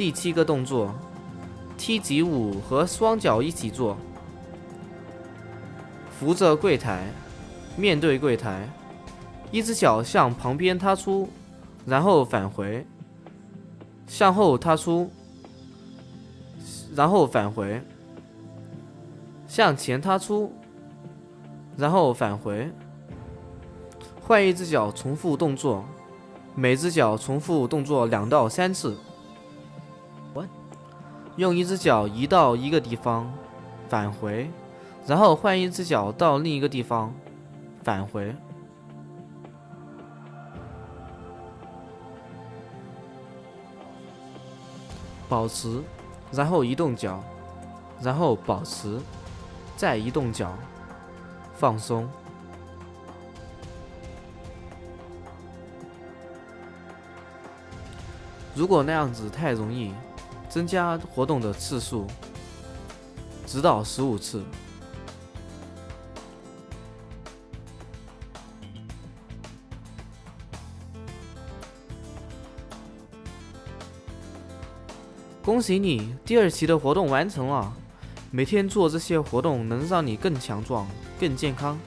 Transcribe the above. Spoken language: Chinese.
第七个动作，踢脊舞和双脚一起做，扶着柜台，面对柜台，一只脚向旁边踏出，然后返回，向后踏出，然后返回，向前踏出，然后返回，换一只脚重复动作，每只脚重复动作两到三次。用一只脚移到一个地方，返回，然后换一只脚到另一个地方，返回。保持，然后移动脚，然后保持，再移动脚，放松。如果那样子太容易，增加活动的次数，直到十五次。恭喜你，第二期的活动完成了。每天做这些活动能让你更强壮、更健康。